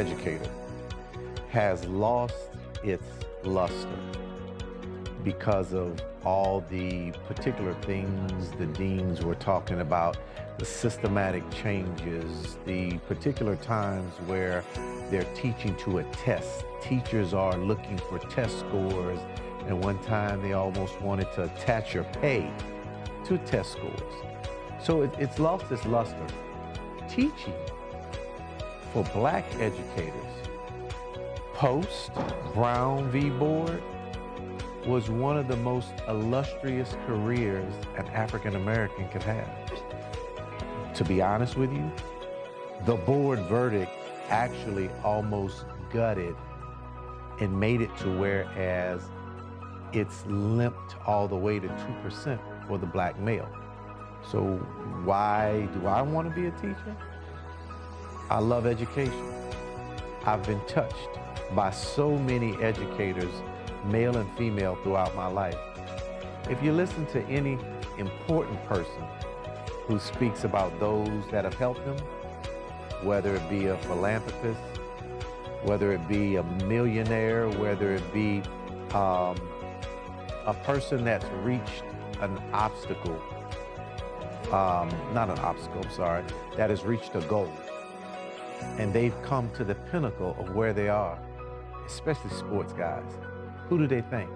educator has lost its luster because of all the particular things the deans were talking about, the systematic changes, the particular times where they're teaching to a test. Teachers are looking for test scores, and one time they almost wanted to attach your pay to test scores. So it, it's lost its luster. Teaching for black educators, post Brown v. Board, was one of the most illustrious careers an African American could have. To be honest with you, the board verdict actually almost gutted and made it to whereas it's limped all the way to 2% for the black male. So why do I want to be a teacher? I love education. I've been touched by so many educators male and female, throughout my life. If you listen to any important person who speaks about those that have helped them, whether it be a philanthropist, whether it be a millionaire, whether it be um, a person that's reached an obstacle, um, not an obstacle, I'm sorry, that has reached a goal. And they've come to the pinnacle of where they are, especially sports guys who do they think?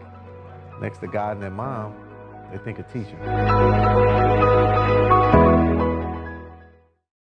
Next to God and their mom, they think a teacher.